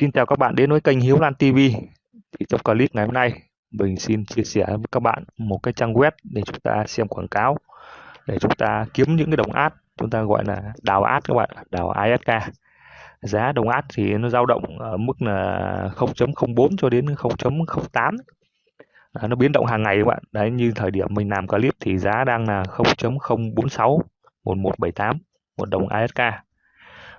Xin chào các bạn đến với kênh Hiếu Lan TV. Thì trong clip ngày hôm nay, mình xin chia sẻ với các bạn một cái trang web để chúng ta xem quảng cáo, để chúng ta kiếm những cái đồng ad, chúng ta gọi là đào ad các bạn, đào ISK. Giá đồng ad thì nó dao động ở mức là 0.04 cho đến 0.08. À, nó biến động hàng ngày các bạn. Đấy như thời điểm mình làm clip thì giá đang là 0.046 1178 một đồng ISK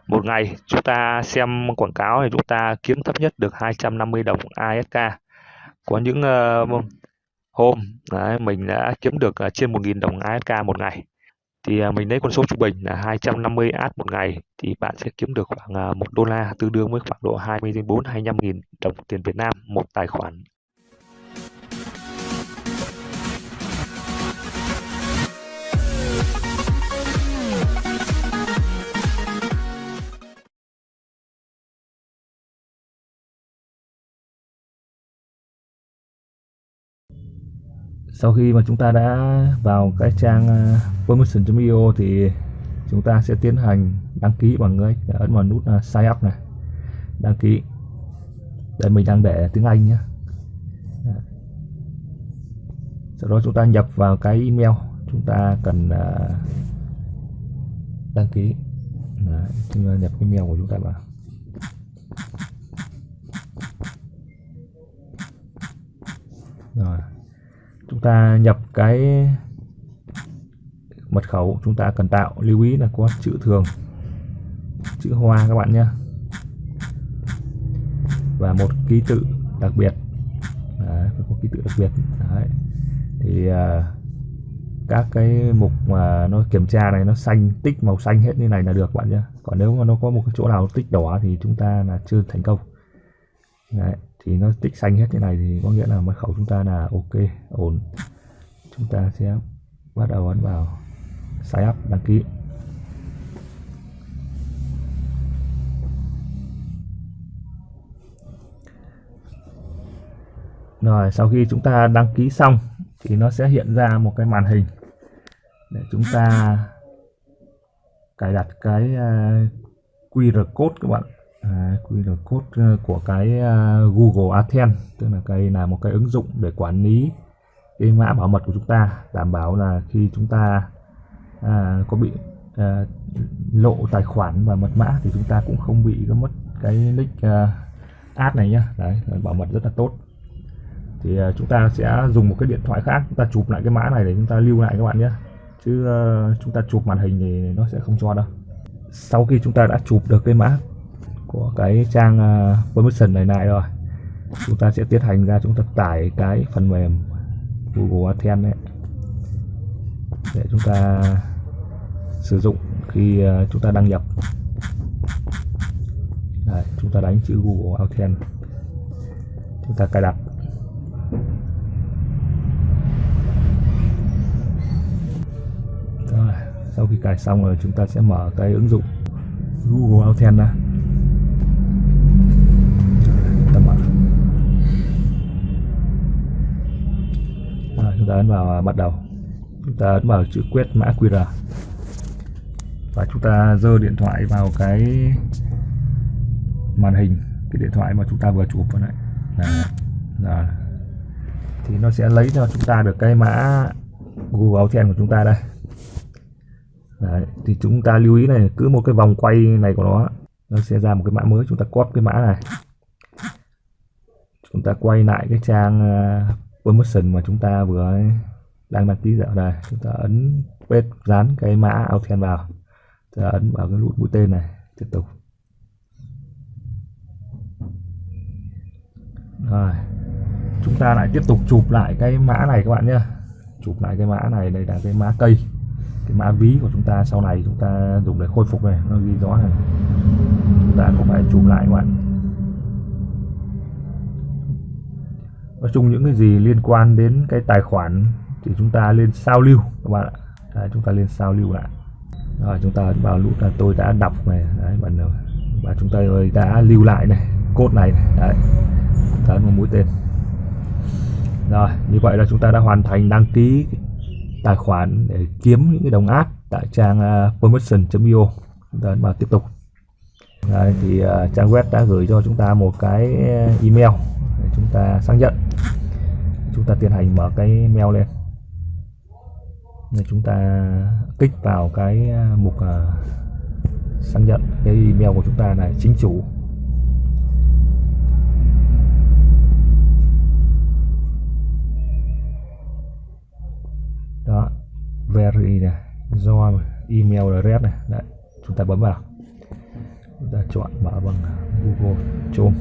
một ngày chúng ta xem quảng cáo thì chúng ta kiếm thấp nhất được 250 đồng ASK có những uh, hôm đấy, mình đã kiếm được uh, trên 1.000 đồng ASK một ngày. Thì uh, mình lấy con số trung bình là 250 AS một ngày thì bạn sẽ kiếm được khoảng uh, 1 đô la tương đương với khoảng độ 24 25 000 đồng tiền Việt Nam một tài khoản sau khi mà chúng ta đã vào cái trang ờ, uh, promotion.io thì chúng ta sẽ tiến hành đăng ký bằng cái ấn vào nút ờ, sign up này. Đăng ký. Đây mình đang để tiếng Anh nhé sau đó chúng ta nhập vào cái email chúng ta cần ờ, đăng ký. Đấy, chúng ta nhập cái email của chúng ta vào. Rồi chúng ta nhập cái mật khẩu chúng ta cần tạo lưu ý là có chữ thường chữ hoa các bạn nhé. Và một ký tự đặc biệt. Đấy, phải có ký tự đặc biệt. Đấy. thì uh, các cái mục mà nó kiểm tra này nó xanh tích màu xanh hết như này là được bạn nhé. Còn nếu mà nó có một cái chỗ nào tích đỏ thì chúng ta là chưa thành công. Đấy thì nó tích xanh hết thế này thì có nghĩa là mật khẩu chúng ta là ok, ổn. Chúng ta sẽ bắt đầu ấn vào sign up, đăng ký. Rồi, sau khi chúng ta đăng ký xong thì nó sẽ hiện ra một cái màn hình để chúng ta cài đặt cái à, QR code các bạn à, QR code ờ, của cái ờ, Google AdSense tức là cái là một cái ứng dụng để quản lý cái mã bảo mật của chúng ta đảm bảo là khi chúng ta à, có bị à, lộ tài khoản và mật mã thì chúng ta cũng không bị có mất cái nick à, ad này nhá. Đấy bảo mật rất là tốt. Thì à, chúng ta sẽ dùng một cái điện thoại khác chúng ta chụp lại cái mã này để chúng ta lưu lại các bạn nhé chứ à, chúng ta chụp màn hình thì nó sẽ không cho đâu. Sau khi chúng ta đã chụp được cái mã của cái trang ờ, uh, permission này lại rồi. Chúng ta sẽ tiến hành ra chúng ta tải cái phần mềm Google AdSense đấy để chúng ta sử dụng khi uh, chúng ta đăng nhập. Đấy, chúng ta đánh chữ Google AdSense chúng ta cài đặt. Rồi sau khi cài xong rồi chúng ta sẽ mở cái ứng dụng Google AdSense ra. Chúng ta ấn vào bắt đầu. Chúng ta ấn vào chữ quét mã QR. Và chúng ta dơ điện thoại vào cái màn hình cái điện thoại mà chúng ta vừa chụp vào này là, là. Thì nó sẽ lấy cho chúng ta được cái mã Google Authent của chúng ta đây. Đấy, thì chúng ta lưu ý này cứ một cái vòng quay này của nó nó sẽ ra một cái mã mới. Chúng ta copy cái mã này. Chúng ta quay lại cái trang à, permission mà chúng ta vừa đang đăng ký dạo đây chúng ta ấn paste dán cái mã AuthEn vào. Chúng ta ấn vào cái nút mũi tên này, tiếp tục. Rồi, chúng ta lại tiếp tục chụp lại cái mã này các bạn nhé. Chụp lại cái mã này, đây là cái mã cây, cái mã ví của chúng ta. Sau này chúng ta dùng để khôi phục này, nó ghi rõ này. Chúng ta cũng phải chụp lại các bạn. Nói chung những cái gì liên quan đến cái tài khoản thì chúng ta lên sao lưu các bạn ạ. Đấy, chúng ta lên sao lưu lại. Rồi chúng ta vào lúc là tôi đã đọc này đấy bạn nào và chúng ta đã lưu lại này cốt này, này. đấy. Ta một mũi tên. Rồi như vậy là chúng ta đã hoàn thành đăng ký tài khoản để kiếm những cái đồng áp tại trang à, uh, permission.io chúng ta vào tiếp tục. Đấy, thì uh, trang web đã gửi cho chúng ta một cái à, email để chúng ta xác nhận. Chúng ta tiến hành mở cái mail lên. Để chúng ta kích vào cái à, mục uh, xác nhận. Cái email của chúng ta này chính chủ. Đó very này do email address này. Đấy, chúng ta bấm vào chúng ta chọn mở bằng Google Chrome.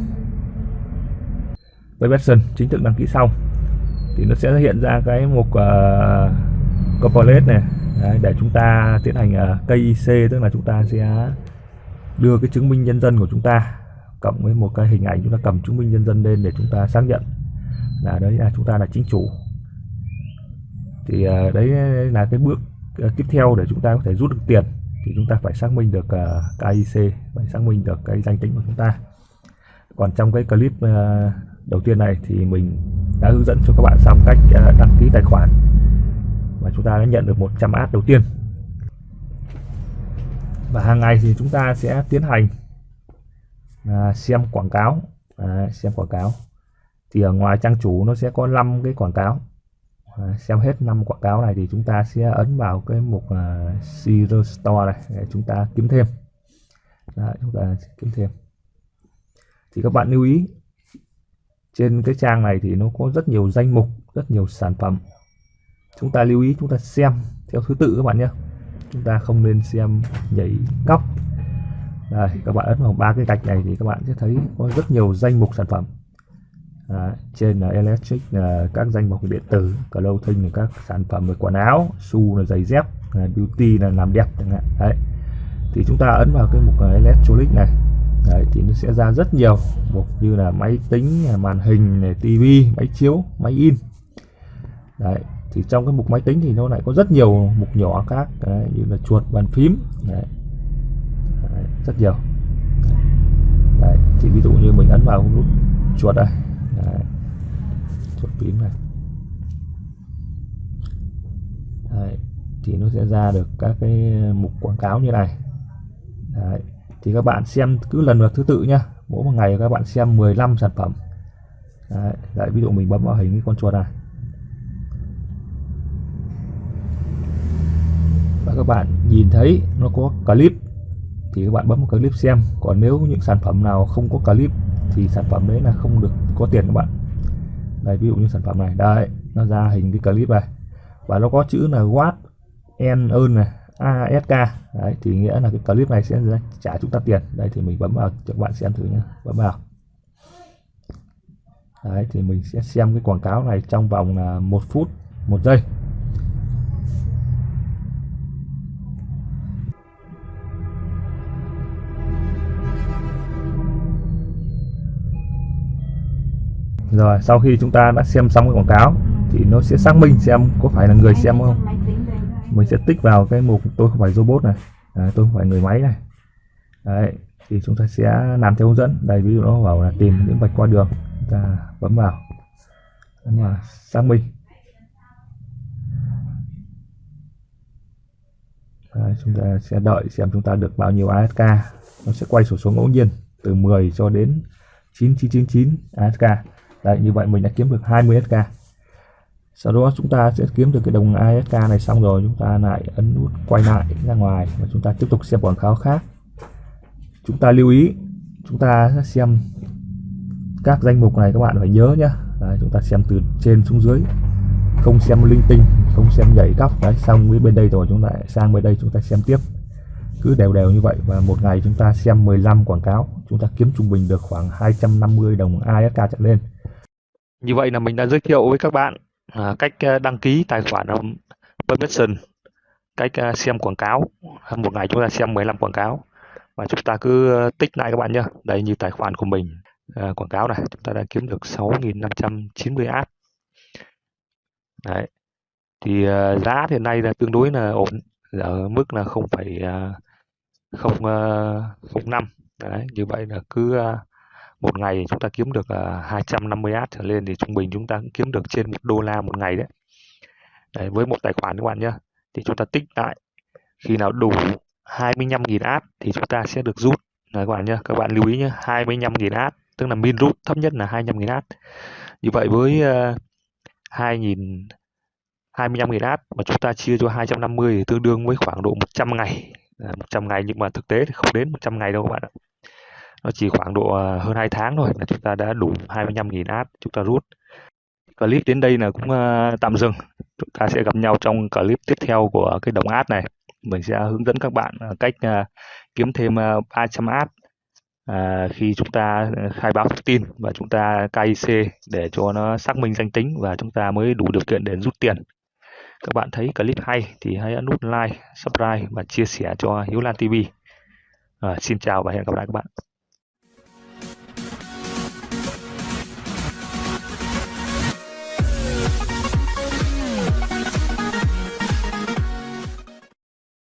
Với version chính thức đăng ký xong thì nó sẽ hiện ra cái mục ờ, uh, corporate này. Đấy, để chúng ta tiến hành ờ, uh, KIC tức là chúng ta sẽ đưa cái chứng minh nhân dân của chúng ta cộng với một cái hình ảnh chúng ta cầm chứng minh nhân dân lên để chúng ta xác nhận là đấy là chúng ta là chính chủ. Thì uh, đấy là cái bước uh, tiếp theo để chúng ta có thể rút được tiền thì chúng ta phải xác minh được ờ, uh, KIC phải xác minh được cái danh tính của chúng ta. Còn trong cái clip uh, đầu tiên này thì mình đã hướng dẫn cho các bạn xong cách uh, đăng ký tài khoản và chúng ta đã nhận được 100 ad đầu tiên. Và hàng ngày thì chúng ta sẽ tiến hành à, xem quảng cáo. À, xem quảng cáo. Thì ở ngoài trang chủ nó sẽ có 5 cái quảng cáo à, xem hết năm quảng cáo này thì chúng ta sẽ ấn vào cái mục là Zero Store này để chúng ta kiếm thêm. Đấy, chúng ta kiếm thêm. Thì các bạn lưu ý trên cái trang này thì nó có rất nhiều danh mục rất nhiều sản phẩm. Chúng ta lưu ý chúng ta xem theo thứ tự các bạn nhé. Chúng ta không nên xem nhảy cóc. Đây các bạn ấn vào ba cái gạch này thì các bạn sẽ thấy có rất nhiều danh mục sản phẩm à, trên là electric là các danh mục điện tử clothing là các sản phẩm về quần áo su là giày dép là beauty là làm đẹp chẳng hạn. Đấy. Thì chúng ta ấn vào cái mục electronic này. Đấy, thì nó sẽ ra rất nhiều mục như là máy tính màn hình này tivi máy chiếu máy in. Đấy thì trong cái mục máy tính thì nó lại có rất nhiều mục nhỏ khác đấy, như là chuột bàn phím đấy. Đấy, rất nhiều. Đấy, thì ví dụ như mình ấn vào nút chuột đây đấy. chốt phím này đấy. thì nó sẽ ra được các cái mục quảng cáo như này đấy. thì các bạn xem cứ lần lượt thứ tự nhá mỗi một ngày các bạn xem 15 sản phẩm đấy. Đấy, ví dụ mình bấm vào hình cái con chuột này và các bạn nhìn thấy nó có clip thì các bạn bấm một clip xem còn nếu những sản phẩm nào không có clip thì sản phẩm đấy là không được có tiền các bạn. Đây, ví dụ như sản phẩm này. Đây, nó ra hình cái clip này. Và nó có chữ là what en ơn này ask đấy, thì nghĩa là cái clip này sẽ trả chúng ta tiền. Đây, thì mình bấm vào, cho các bạn xem thử nhé bấm vào. Đấy, thì mình sẽ xem cái quảng cáo này trong vòng là một phút, một giây. Rồi sau khi chúng ta đã xem xong cái quảng cáo thì nó sẽ xác minh xem có phải là người xem không. Mình sẽ tích vào cái mục tôi không phải robot này. À, tôi không phải người máy này. Đấy thì chúng ta sẽ làm theo hướng dẫn. Đây ví dụ nó bảo là tìm những vạch qua đường. Chúng ta bấm vào. Bấm vào xác minh. Đấy, chúng ta sẽ đợi xem chúng ta được bao nhiêu ASK nó sẽ quay sổ số ngẫu nhiên từ 10 cho đến 9999 ASK Đấy, như vậy mình đã kiếm được 20 SK sau đó chúng ta sẽ kiếm được cái đồng ASK này xong rồi chúng ta lại ấn nút quay lại ra ngoài và chúng ta tiếp tục xem quảng cáo khác. Chúng ta lưu ý chúng ta sẽ xem các danh mục này các bạn phải nhớ nhé Đấy, chúng ta xem từ trên xuống dưới. Không xem linh tinh không xem nhảy cóc. Đấy xong với bên đây rồi chúng ta sang bên đây chúng ta xem tiếp. Cứ đều đều như vậy và một ngày chúng ta xem 15 quảng cáo. Chúng ta kiếm trung bình được khoảng 250 đồng ASK trở lên như vậy là mình đã giới thiệu với các bạn à, cách à, đăng ký tài khoản um, permission, cách à, xem quảng cáo. Một ngày chúng ta xem 15 quảng cáo và chúng ta cứ ờ, tích lại các bạn nhé. Đây như tài khoản của mình à, quảng cáo này, chúng ta đã kiếm được 6.590 ad. Đấy. Thì uh, giá hiện nay là tương đối là ổn ở mức là không phải không ờ, không năm đấy như vậy là cứ uh, một ngày chúng ta kiếm được à, 250 ad trở lên thì trung bình chúng ta cũng kiếm được trên một đô la một ngày đấy. đấy với một tài khoản các bạn nhé thì chúng ta tích lại khi nào đủ 25.000 ad thì chúng ta sẽ được rút. Đấy, các bạn nhé các bạn lưu ý nhé 25.000 ad tức là min rút thấp nhất là 25.000 ad. Như vậy với uh, 2.000 25.000 ad mà chúng ta chia cho 250 thì tương đương với khoảng độ 100 ngày. 100 ngày nhưng mà thực tế thì không đến 100 ngày đâu các bạn ạ nó chỉ khoảng độ ờ, hơn 2 tháng thôi là chúng ta đã đủ 25.000 ad chúng ta rút clip đến đây là cũng ờ, tạm dừng chúng ta sẽ gặp nhau trong clip tiếp theo của cái đồng ad này mình sẽ hướng dẫn các bạn ờ, cách kiếm thêm 300 ad à, khi chúng ta khai báo thông tin và chúng ta KIC để cho nó xác minh danh tính và chúng ta mới đủ điều kiện để rút tiền các bạn thấy clip hay thì hãy ấn nút like, subscribe và chia sẻ cho Hiếu Lan TV. À, xin chào và hẹn gặp lại các bạn.